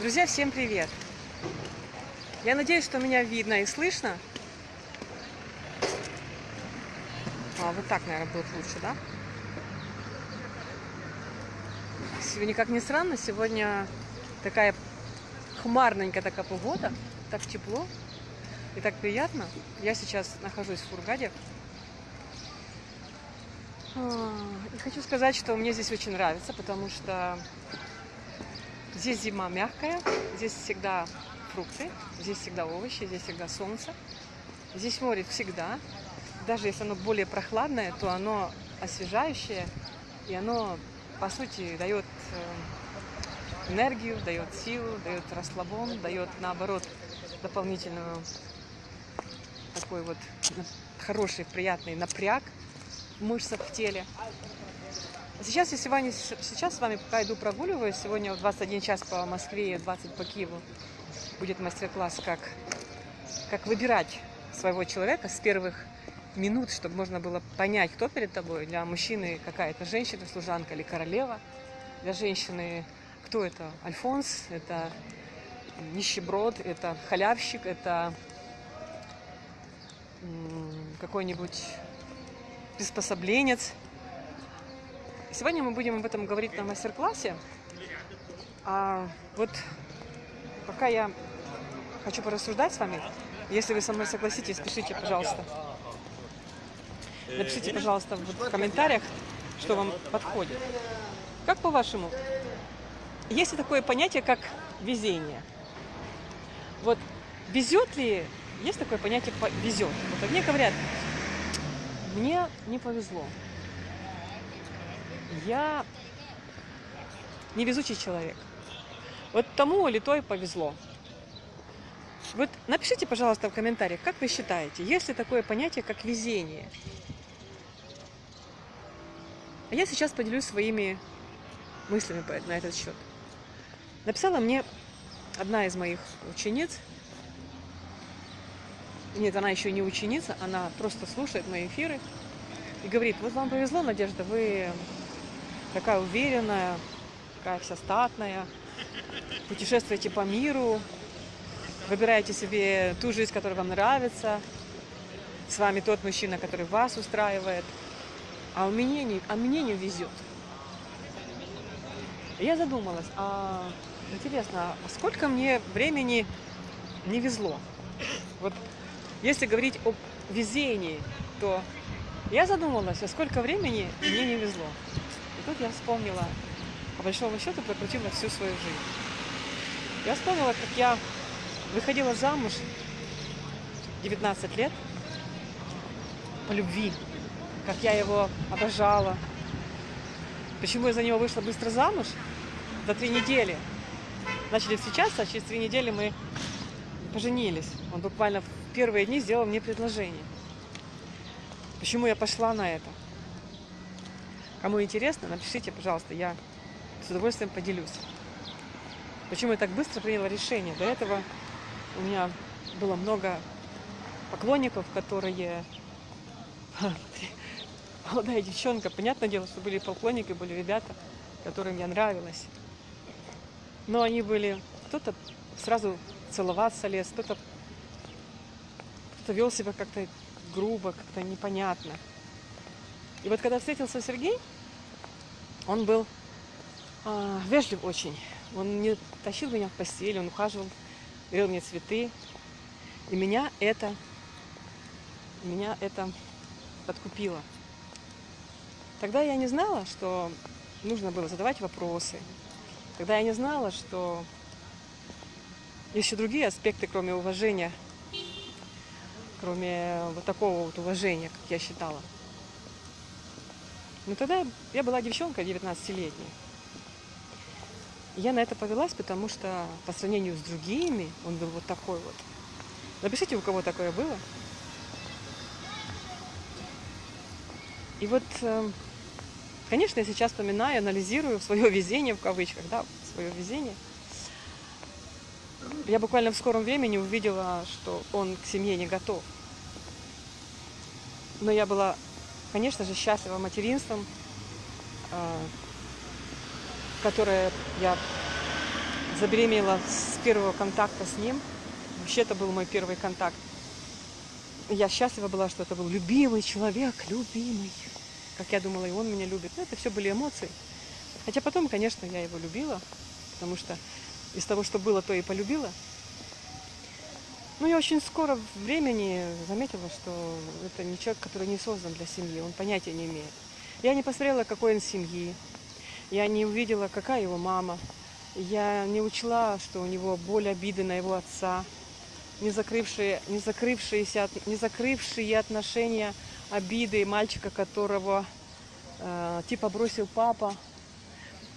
Друзья, всем привет! Я надеюсь, что меня видно и слышно. А, вот так, наверное, будет лучше, да? Сегодня, как ни странно, сегодня такая хмарненькая такая погода, так тепло и так приятно. Я сейчас нахожусь в Фургаде. А, и хочу сказать, что мне здесь очень нравится, потому что Здесь зима мягкая, здесь всегда фрукты, здесь всегда овощи, здесь всегда солнце. Здесь море всегда. Даже если оно более прохладное, то оно освежающее, и оно, по сути, дает э, энергию, дает силу, дает расслабон, дает, наоборот, дополнительную такой вот хороший, приятный напряг в мышцах в теле. Сейчас я сегодня, сейчас с вами пока иду прогуливаюсь. Сегодня в 21 час по Москве и 20 по Киеву будет мастер-класс, как, как выбирать своего человека с первых минут, чтобы можно было понять, кто перед тобой. Для мужчины какая-то женщина, служанка или королева. Для женщины кто это? Альфонс, это нищеброд, это халявщик, это какой-нибудь приспособленец – Сегодня мы будем об этом говорить на мастер-классе. А вот пока я хочу порассуждать с вами, если вы со мной согласитесь, пишите, пожалуйста. Напишите, пожалуйста, в комментариях, что вам подходит. Как по-вашему, есть ли такое понятие, как везение? Вот везет ли, есть такое понятие везет? Вот мне говорят, мне не повезло я невезучий человек. Вот тому или той повезло. Вот напишите, пожалуйста, в комментариях, как вы считаете, есть ли такое понятие, как везение? А я сейчас поделюсь своими мыслями на этот счет. Написала мне одна из моих учениц. Нет, она еще не ученица, она просто слушает мои эфиры и говорит, вот вам повезло, Надежда, вы такая уверенная, такая вся статная. Путешествуете по миру, выбираете себе ту жизнь, которая вам нравится. С вами тот мужчина, который вас устраивает. А у меня не, а мне не везет. Я задумалась, а интересно, а сколько мне времени не везло? Вот если говорить о везении, то я задумалась, а сколько времени мне не везло. И тут я вспомнила, по большому счету, прокрутила всю свою жизнь. Я вспомнила, как я выходила замуж 19 лет по любви, как я его обожала. Почему я за него вышла быстро замуж? За три недели. Начали встречаться, а через три недели мы поженились. Он буквально в первые дни сделал мне предложение. Почему я пошла на это? Кому интересно, напишите, пожалуйста, я с удовольствием поделюсь. Почему я так быстро приняла решение? До этого у меня было много поклонников, которые... Молодая девчонка, понятное дело, что были поклонники, были ребята, которым я нравилась. Но они были... Кто-то сразу целоваться лез, кто-то кто вел себя как-то грубо, как-то непонятно. И вот когда встретился Сергей, он был а, вежлив очень. Он не тащил меня в постель, он ухаживал, дарил мне цветы. И меня это, меня это подкупило. Тогда я не знала, что нужно было задавать вопросы. Тогда я не знала, что еще другие аспекты, кроме уважения, кроме вот такого вот уважения, как я считала. Но тогда я была девчонка 19-летняя. Я на это повелась, потому что по сравнению с другими он был вот такой вот. Напишите, у кого такое было. И вот, эм, конечно, я сейчас вспоминаю, анализирую свое везение в кавычках, да, свое везение. Я буквально в скором времени увидела, что он к семье не готов. Но я была конечно же, счастлива материнством, а, которое я забеременела с первого контакта с ним. Вообще это был мой первый контакт. Я счастлива была, что это был любимый человек, любимый. Как я думала, и он меня любит. Но это все были эмоции. Хотя потом, конечно, я его любила, потому что из того, что было, то и полюбила. Но я очень скоро времени заметила, что это не человек, который не создан для семьи, он понятия не имеет. Я не посмотрела, какой он семьи, я не увидела, какая его мама, я не учла, что у него боль обиды на его отца, не закрывшие, не закрывшиеся, не закрывшие отношения обиды мальчика, которого э, типа бросил папа.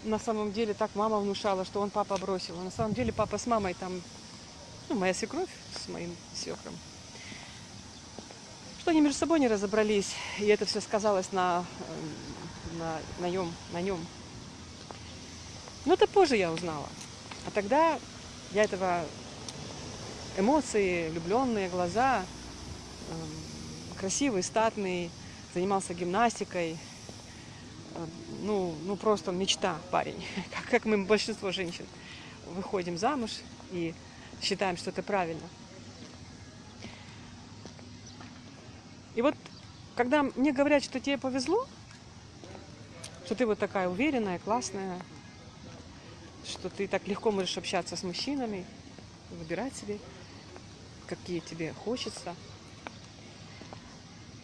На самом деле так мама внушала, что он папа бросил. А на самом деле папа с мамой там, ну, моя свекровь с моим свекром. Что они между собой не разобрались, и это все сказалось на, э, на, на, нем, на нем. Но это позже я узнала. А тогда я этого эмоции, влюбленные глаза, эм, красивый, статный, занимался гимнастикой. Э, ну, ну просто мечта парень, как, как мы, большинство женщин, выходим замуж и считаем, что это правильно. И вот, когда мне говорят, что тебе повезло, что ты вот такая уверенная, классная, что ты так легко можешь общаться с мужчинами, выбирать себе какие тебе хочется.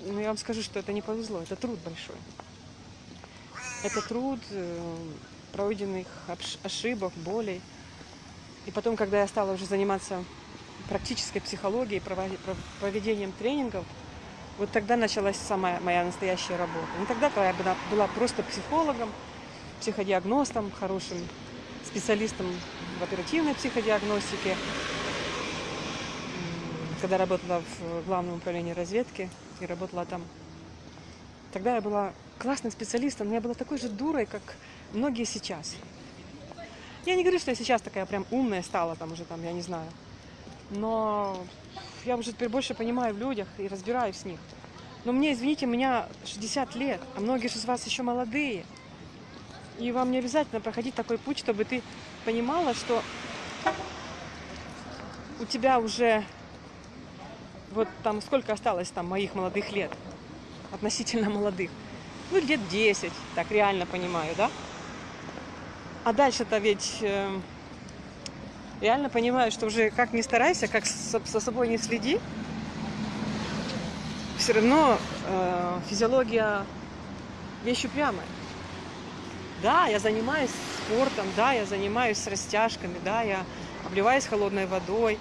Но я вам скажу, что это не повезло, это труд большой. Это труд э, пройденных ошибок, болей. И потом, когда я стала уже заниматься практической психологией, проведением тренингов, вот тогда началась самая моя настоящая работа. Не тогда, когда я была просто психологом, психодиагностом, хорошим специалистом в оперативной психодиагностике, когда работала в главном управлении разведки и работала там. Тогда я была классным специалистом, но я была такой же дурой, как многие сейчас. Я не говорю, что я сейчас такая прям умная стала, там уже там, я не знаю. Но я уже теперь больше понимаю в людях и разбираюсь с них. Но мне, извините, у меня 60 лет, а многие из вас еще молодые. И вам не обязательно проходить такой путь, чтобы ты понимала, что у тебя уже вот там сколько осталось там моих молодых лет, относительно молодых. Ну, лет 10, так реально понимаю, да? А дальше-то ведь э, реально понимаю, что уже как ни старайся, как со собой не следи, все равно э, физиология вещь упрямая. Да, я занимаюсь спортом, да, я занимаюсь с растяжками, да, я обливаюсь холодной водой,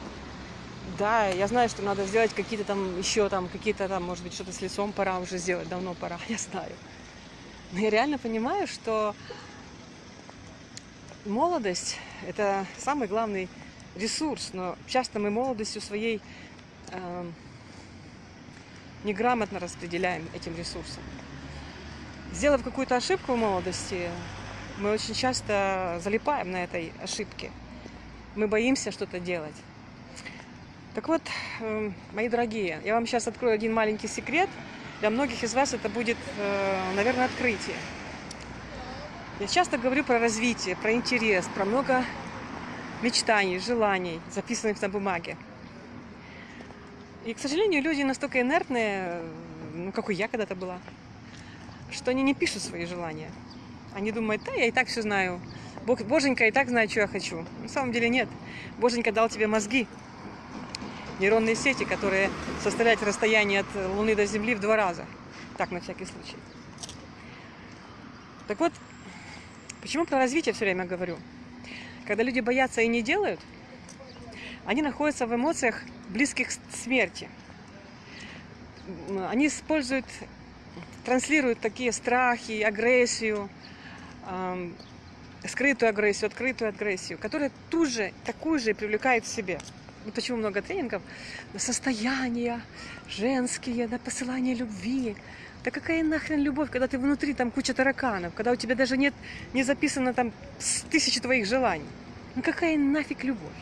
да, я знаю, что надо сделать какие-то там еще там, какие-то там, может быть, что-то с лицом пора уже сделать, давно пора, я знаю. Но я реально понимаю, что молодость – это самый главный ресурс, но часто мы молодостью своей э, неграмотно распределяем этим ресурсом. Сделав какую-то ошибку в молодости, мы очень часто залипаем на этой ошибке. Мы боимся что-то делать. Так вот, эм, мои дорогие, я вам сейчас открою один маленький секрет. Для многих из вас это будет, э, наверное, открытие. Я часто говорю про развитие, про интерес, про много мечтаний, желаний, записанных на бумаге. И, к сожалению, люди настолько инертные, ну, как и я когда-то была, что они не пишут свои желания. Они думают, да, я и так все знаю. Бог, Боженька и так знает, что я хочу. На самом деле нет. Боженька дал тебе мозги, нейронные сети, которые составляют расстояние от Луны до Земли в два раза. Так, на всякий случай. Так вот, почему про развитие все время говорю? Когда люди боятся и не делают, они находятся в эмоциях, близких к смерти. Они используют, транслируют такие страхи, агрессию, скрытую агрессию, открытую агрессию, которая тут же, такую же привлекает в себе. Вот почему много тренингов на состояния женские, на посылание любви. Да какая нахрен любовь, когда ты внутри, там куча тараканов, когда у тебя даже нет, не записано там тысячи твоих желаний. Ну какая нафиг любовь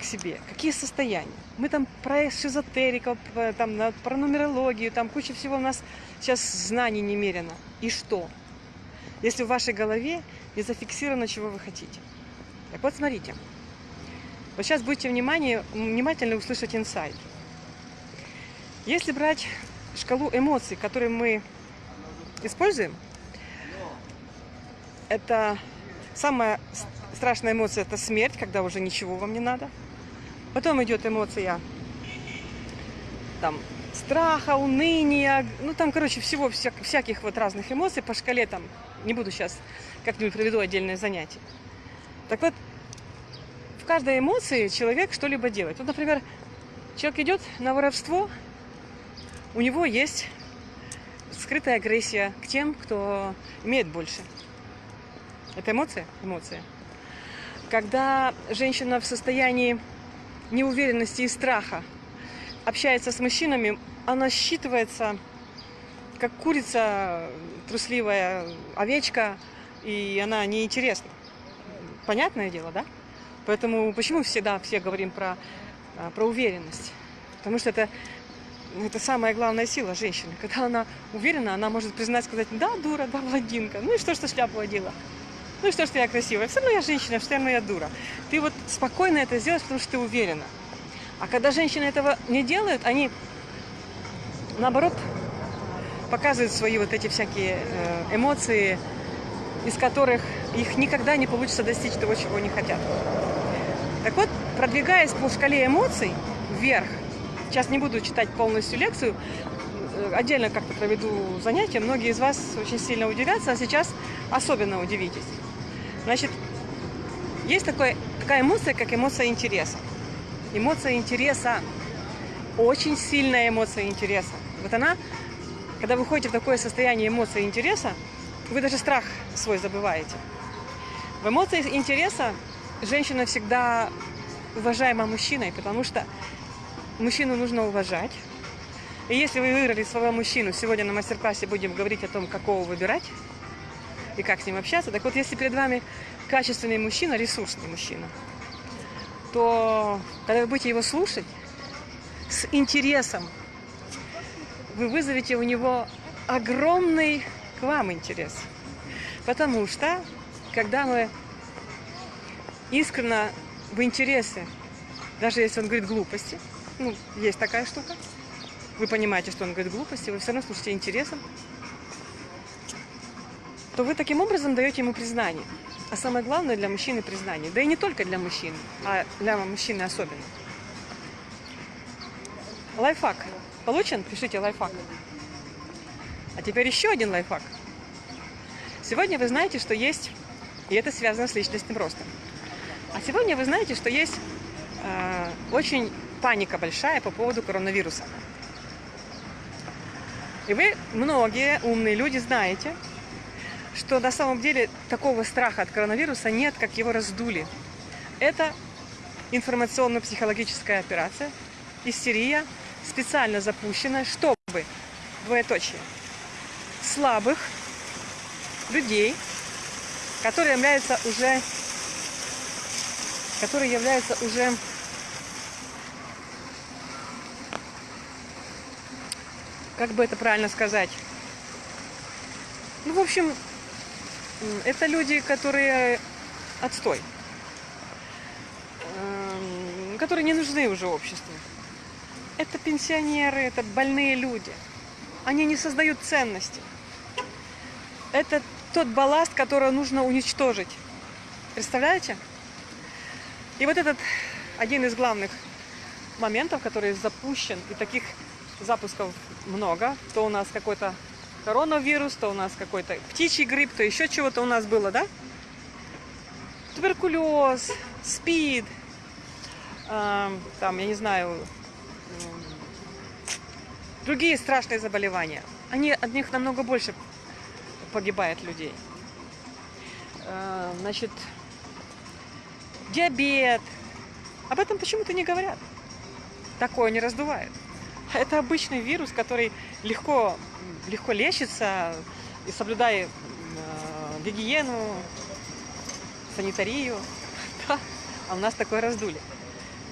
к себе? Какие состояния? Мы там про эзотериков, там, про нумерологию, там куча всего у нас сейчас знаний немерено. И что? Если в вашей голове не зафиксировано, чего вы хотите. Так вот, смотрите. Вот сейчас будьте внимание, внимательно услышать инсайт. Если брать шкалу эмоций, которые мы используем, это самая страшная эмоция – это смерть, когда уже ничего вам не надо. Потом идет эмоция там, страха, уныния, ну там, короче, всего, вся, всяких вот разных эмоций по шкале там, не буду сейчас, как-нибудь проведу отдельное занятие. Так вот, в каждой эмоции человек что-либо делает. Вот, например, человек идет на воровство, у него есть скрытая агрессия к тем, кто имеет больше. Это эмоция? Эмоция. Когда женщина в состоянии неуверенности и страха общается с мужчинами, она считывается как курица, трусливая овечка, и она неинтересна. Понятное дело, да? Поэтому почему всегда все говорим про, а, про уверенность? Потому что это, это самая главная сила женщины. Когда она уверена, она может признать, сказать, да, дура, да, блондинка. Ну и что, что шляпу одела? Ну и что, что я красивая? Все равно я женщина, все равно я дура. Ты вот спокойно это сделаешь, потому что ты уверена. А когда женщины этого не делают, они, наоборот, показывают свои вот эти всякие э, эмоции, из которых их никогда не получится достичь того, чего они хотят. Так вот, продвигаясь по шкале эмоций вверх, сейчас не буду читать полностью лекцию, э, отдельно как-то проведу занятие, многие из вас очень сильно удивятся, а сейчас особенно удивитесь. Значит, есть такое, такая эмоция, как эмоция интереса. Эмоция интереса. Очень сильная эмоция интереса. Вот она, когда вы входите в такое состояние эмоции интереса, вы даже страх свой забываете. В эмоции интереса женщина всегда уважаема мужчиной, потому что мужчину нужно уважать. И если вы выбрали своего мужчину, сегодня на мастер-классе будем говорить о том, какого выбирать, и как с ним общаться. Так вот, если перед вами качественный мужчина, ресурсный мужчина, то когда вы будете его слушать с интересом, вы вызовете у него огромный к вам интерес. Потому что, когда мы искренне в интересе, даже если он говорит глупости, ну, есть такая штука, вы понимаете, что он говорит глупости, вы все равно слушаете интересом, то вы таким образом даете ему признание. А самое главное для мужчины признание. Да и не только для мужчин, а для мужчины особенно. Лайфхак. Получен? Пишите лайфхак. А теперь еще один лайфхак. Сегодня вы знаете, что есть, и это связано с личностным ростом. А сегодня вы знаете, что есть э, очень паника большая по поводу коронавируса. И вы, многие умные люди, знаете, что на самом деле такого страха от коронавируса нет, как его раздули. Это информационно-психологическая операция, истерия, специально запущенная, чтобы, двоеточие, слабых людей, которые являются уже, которые являются уже как бы это правильно сказать? Ну, в общем, это люди, которые отстой, эм, которые не нужны уже обществу. Это пенсионеры, это больные люди. Они не создают ценности. Это тот балласт, который нужно уничтожить. Представляете? И вот этот один из главных моментов, который запущен, и таких запусков много, то у нас какой-то коронавирус, то у нас какой-то птичий грипп, то еще чего-то у нас было, да? Туберкулез, СПИД, э, там, я не знаю, э, другие страшные заболевания. Они, от них намного больше погибает людей. Э, значит, диабет. Об этом почему-то не говорят. Такое не раздувает. Это обычный вирус, который легко легко лечится, и соблюдай э, гигиену, санитарию. Да. А у нас такое раздули.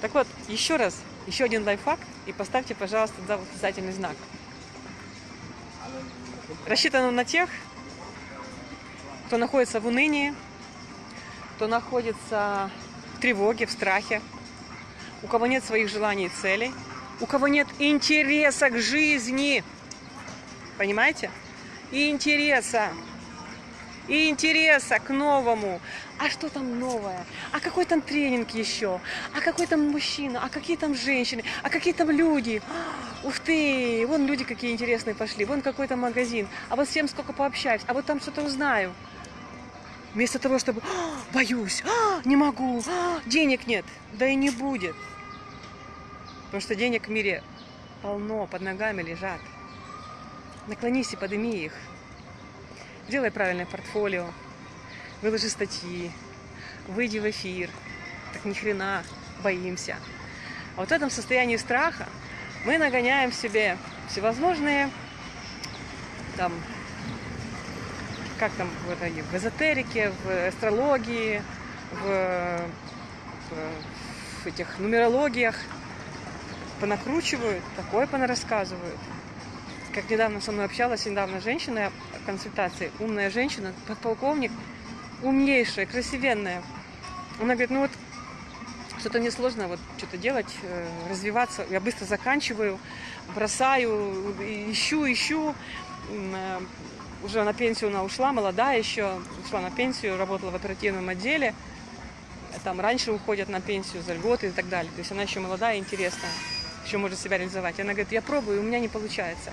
Так вот, еще раз, еще один лайфхак, и поставьте, пожалуйста, за восклицательный знак. Рассчитано на тех, кто находится в унынии, кто находится в тревоге, в страхе, у кого нет своих желаний и целей, у кого нет интереса к жизни. Понимаете? И интереса. И интереса к новому. А что там новое? А какой там тренинг еще? А какой там мужчина? А какие там женщины? А какие там люди? Ух ты! Вон люди какие интересные пошли. Вон какой-то магазин. А вот всем сколько пообщаюсь. А вот там что-то узнаю. Вместо того, чтобы «А, боюсь, а, не могу, а, денег нет. Да и не будет. Потому что денег в мире полно, под ногами лежат. Наклонись и подними их. Делай правильное портфолио, выложи статьи, выйди в эфир. Так ни хрена боимся. А вот в этом состоянии страха мы нагоняем в себе всевозможные там как там в, в эзотерике, в астрологии, в, в, в этих нумерологиях понакручивают, такое понарассказывают. Как недавно со мной общалась недавно женщина в консультации, умная женщина, подполковник, умнейшая, красивенная. Она говорит, ну вот что-то мне сложно вот что-то делать, э, развиваться. Я быстро заканчиваю, бросаю, ищу, ищу. Э, уже на пенсию она ушла, молодая еще, ушла на пенсию, работала в оперативном отделе. Там раньше уходят на пенсию за льготы и так далее. То есть она еще молодая и интересная, еще может себя реализовать. Она говорит, я пробую, у меня не получается.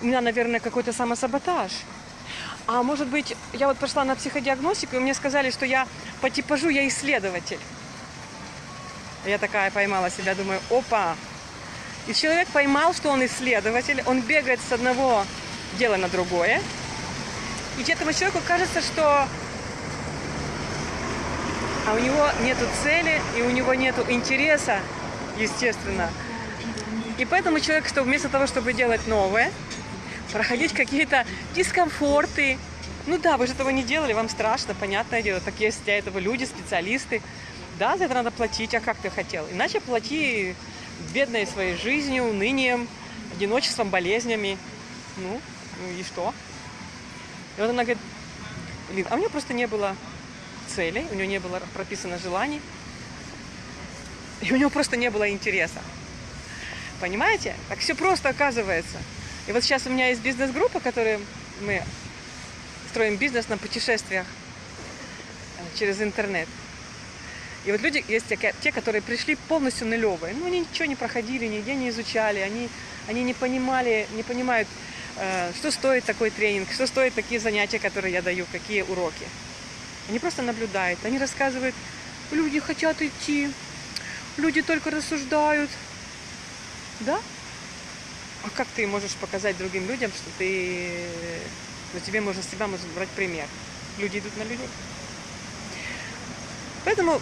У меня, наверное, какой-то самосаботаж. А может быть, я вот пошла на психодиагностику, и мне сказали, что я по типажу я исследователь. Я такая поймала себя, думаю, опа, и человек поймал, что он исследователь, он бегает с одного дела на другое. И этому человеку кажется, что а у него нету цели, и у него нету интереса, естественно. И поэтому человек, что вместо того, чтобы делать новое, проходить какие-то дискомфорты, ну да, вы же этого не делали, вам страшно, понятное дело, так есть для этого люди, специалисты. Да, за это надо платить, а как ты хотел? Иначе плати бедной своей жизнью, унынием, одиночеством, болезнями. Ну, ну и что? И вот она говорит, Лин, а у нее просто не было целей, у нее не было прописано желаний, и у нее просто не было интереса. Понимаете? Так все просто оказывается. И вот сейчас у меня есть бизнес-группа, которая мы строим бизнес на путешествиях э, через интернет. И вот люди есть те, которые пришли полностью нулевые. Ну, они ничего не проходили, нигде не изучали, они, они не понимали, не понимают, э, что стоит такой тренинг, что стоит такие занятия, которые я даю, какие уроки. Они просто наблюдают, они рассказывают, люди хотят идти, люди только рассуждают. Да? А как ты можешь показать другим людям, что ты, что тебе можно себя можно брать пример? Люди идут на людей. Поэтому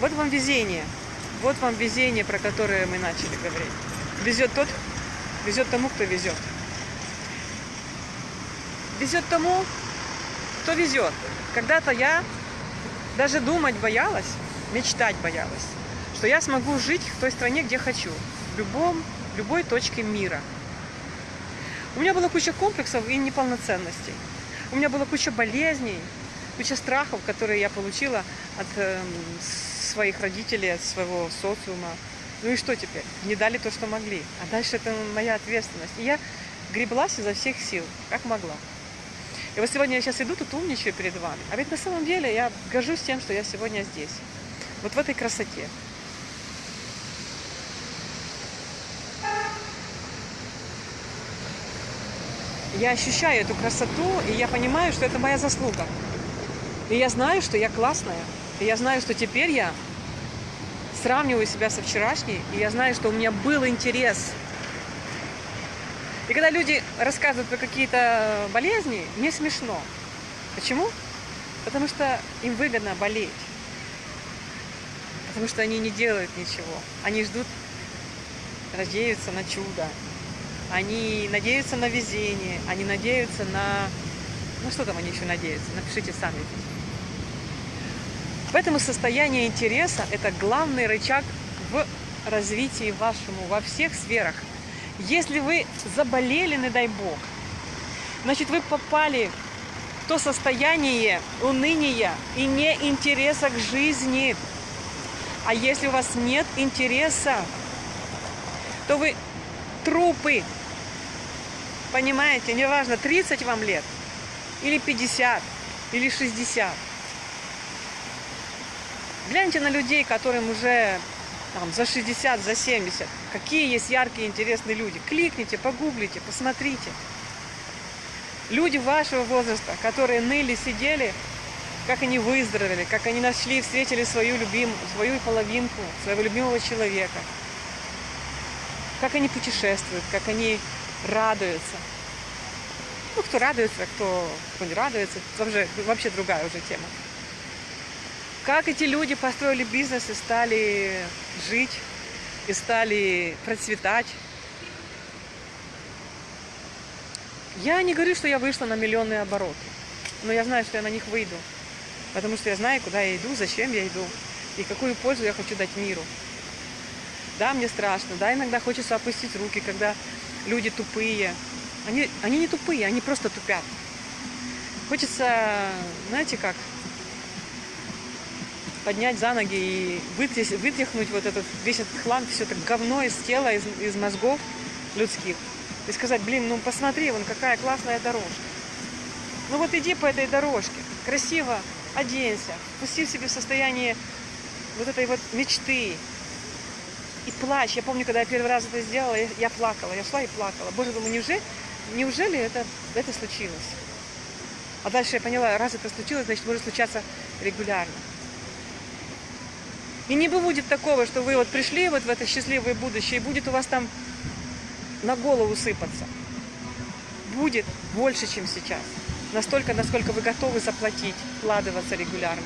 вот вам везение. Вот вам везение, про которое мы начали говорить. Везет тот, везет тому, кто везет. Везет тому, кто везет. Когда-то я даже думать боялась, мечтать боялась, что я смогу жить в той стране, где хочу, в любом, любой точке мира. У меня была куча комплексов и неполноценностей. У меня была куча болезней, куча страхов, которые я получила от э, своих родителей, от своего социума. Ну и что теперь? Не дали то, что могли. А дальше это моя ответственность. И я греблась изо всех сил, как могла. И вот сегодня я сейчас иду, тут умничаю перед вами. А ведь на самом деле я горжусь тем, что я сегодня здесь. Вот в этой красоте. Я ощущаю эту красоту, и я понимаю, что это моя заслуга. И я знаю, что я классная. И я знаю, что теперь я сравниваю себя со вчерашней, и я знаю, что у меня был интерес. И когда люди рассказывают про какие-то болезни, мне смешно. Почему? Потому что им выгодно болеть. Потому что они не делают ничего. Они ждут, надеются на чудо. Они надеются на везение. Они надеются на... Ну что там они еще надеются? Напишите сами. Поэтому состояние интереса – это главный рычаг в развитии вашему во всех сферах. Если вы заболели, не дай бог, значит вы попали в то состояние уныния и неинтереса к жизни. А если у вас нет интереса, то вы трупы. Понимаете, неважно, 30 вам лет, или 50, или 60. Гляньте на людей, которым уже там, за 60, за 70. Какие есть яркие, интересные люди. Кликните, погуглите, посмотрите. Люди вашего возраста, которые ныли, сидели, как они выздоровели, как они нашли, встретили свою любимую, свою половинку, своего любимого человека. Как они путешествуют, как они радуются. Ну, кто радуется, кто, кто не радуется, это вообще, вообще другая уже тема. Как эти люди построили бизнес и стали жить, и стали процветать. Я не говорю, что я вышла на миллионные обороты, но я знаю, что я на них выйду, потому что я знаю, куда я иду, зачем я иду, и какую пользу я хочу дать миру. Да, мне страшно, да, иногда хочется опустить руки, когда люди тупые. Они, они не тупые, они просто тупят. Хочется, знаете как, поднять за ноги и вытряхнуть вот этот весь этот хлам, все это говно из тела, из, из мозгов людских. И сказать, блин, ну посмотри, вон какая классная дорожка. Ну вот иди по этой дорожке, красиво оденься, пусти себе в состояние вот этой вот мечты. И плачь. Я помню, когда я первый раз это сделала, я, я плакала. Я шла и плакала. Боже, думаю, неужели, неужели это, это случилось? А дальше я поняла, раз это случилось, значит, может случаться регулярно. И не будет такого, что вы вот пришли вот в это счастливое будущее, и будет у вас там на голову сыпаться. Будет больше, чем сейчас. Настолько, насколько вы готовы заплатить, вкладываться регулярно.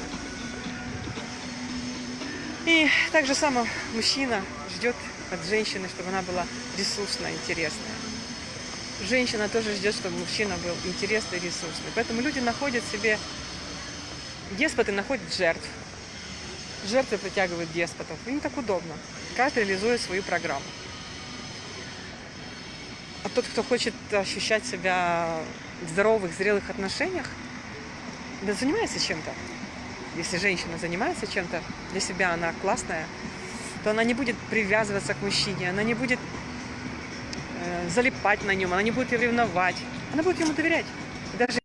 И так же само мужчина ждет от женщины, чтобы она была ресурсная, интересная. Женщина тоже ждет, чтобы мужчина был интересный, ресурсный. Поэтому люди находят себе, деспоты находят жертв, Жертвы притягивают деспотов. Им так удобно. Каждый реализует свою программу. А тот, кто хочет ощущать себя в здоровых, зрелых отношениях, да занимается чем-то. Если женщина занимается чем-то, для себя она классная, то она не будет привязываться к мужчине, она не будет э, залипать на нем, она не будет ревновать, она будет ему доверять. И даже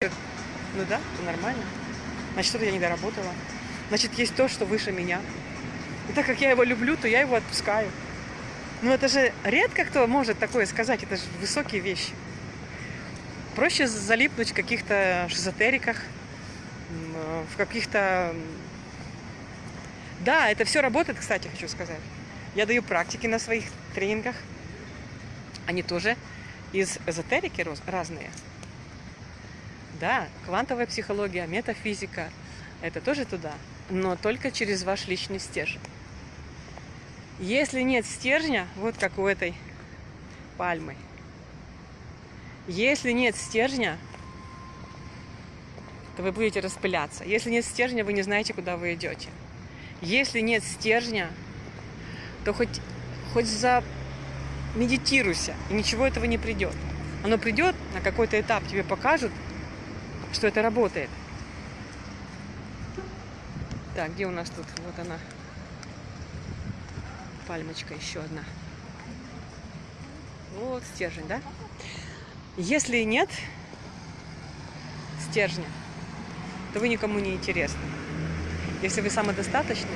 ну да, нормально. Значит, что-то я не доработала значит, есть то, что выше меня. И так как я его люблю, то я его отпускаю. Но это же редко кто может такое сказать, это же высокие вещи. Проще залипнуть в каких-то шизотериках, в каких-то... Да, это все работает, кстати, хочу сказать. Я даю практики на своих тренингах. Они тоже из эзотерики разные. Да, квантовая психология, метафизика, это тоже туда но только через ваш личный стержень. Если нет стержня, вот как у этой пальмы, если нет стержня, то вы будете распыляться. Если нет стержня, вы не знаете, куда вы идете. Если нет стержня, то хоть, хоть за медитируйся, и ничего этого не придет. Оно придет на какой-то этап, тебе покажут, что это работает. Так, где у нас тут? Вот она. Пальмочка еще одна. Вот стержень, да? Если нет стержня, то вы никому не интересны. Если вы самодостаточны,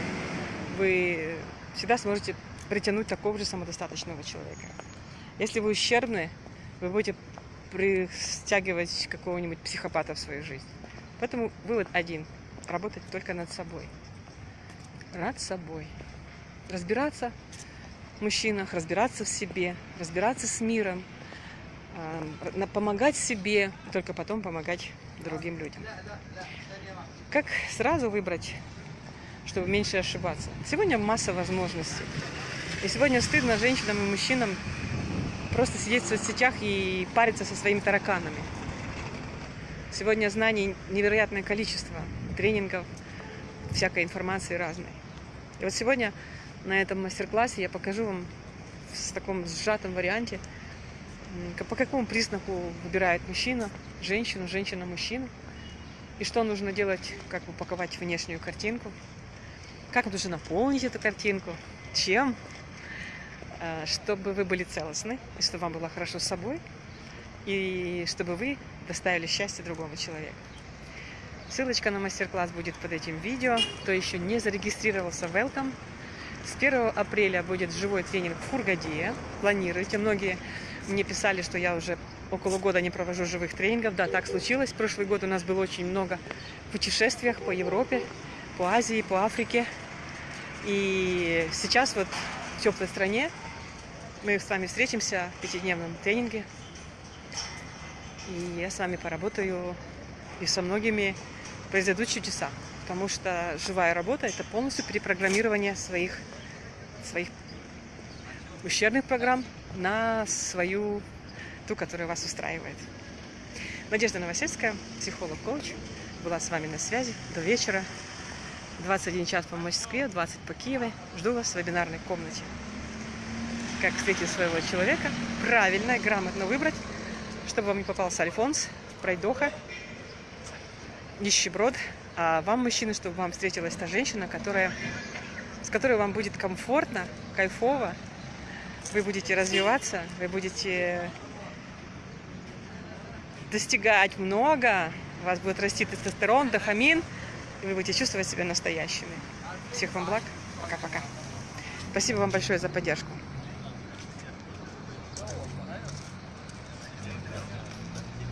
вы всегда сможете притянуть такого же самодостаточного человека. Если вы ущербны, вы будете притягивать какого-нибудь психопата в свою жизнь. Поэтому вывод один – работать только над собой. Над собой. Разбираться в мужчинах, разбираться в себе, разбираться с миром, помогать себе, только потом помогать другим людям. Как сразу выбрать, чтобы меньше ошибаться? Сегодня масса возможностей. И сегодня стыдно женщинам и мужчинам просто сидеть в соцсетях и париться со своими тараканами. Сегодня знаний невероятное количество тренингов, всякой информации разной. И вот сегодня на этом мастер-классе я покажу вам в таком сжатом варианте по какому признаку выбирает мужчина, женщину, женщина мужчину, и что нужно делать, как упаковать внешнюю картинку, как нужно наполнить эту картинку, чем, э, чтобы вы были целостны, и чтобы вам было хорошо с собой, и чтобы вы доставили счастье другому человеку. Ссылочка на мастер-класс будет под этим видео. Кто еще не зарегистрировался, welcome. С 1 апреля будет живой тренинг в Хургаде. Планируйте. Многие мне писали, что я уже около года не провожу живых тренингов. Да, так случилось. Прошлый год у нас было очень много путешествиях по Европе, по Азии, по Африке. И сейчас вот в теплой стране мы с вами встретимся в пятидневном тренинге. И я с вами поработаю и со многими произойдут чудеса. Потому что живая работа – это полностью перепрограммирование своих, своих ущербных программ на свою, ту, которая вас устраивает. Надежда Новосельская, психолог-коуч, была с вами на связи до вечера. 21 час по Москве, 20 по Киеву. Жду вас в вебинарной комнате. Как встретить своего человека, правильно и грамотно выбрать, чтобы вам не попался Альфонс, пройдоха, нищеброд, а вам, мужчины, чтобы вам встретилась та женщина, которая, с которой вам будет комфортно, кайфово, вы будете развиваться, вы будете достигать много, у вас будет расти тестостерон, дофамин, и вы будете чувствовать себя настоящими. Всех вам благ. Пока-пока. Спасибо вам большое за поддержку.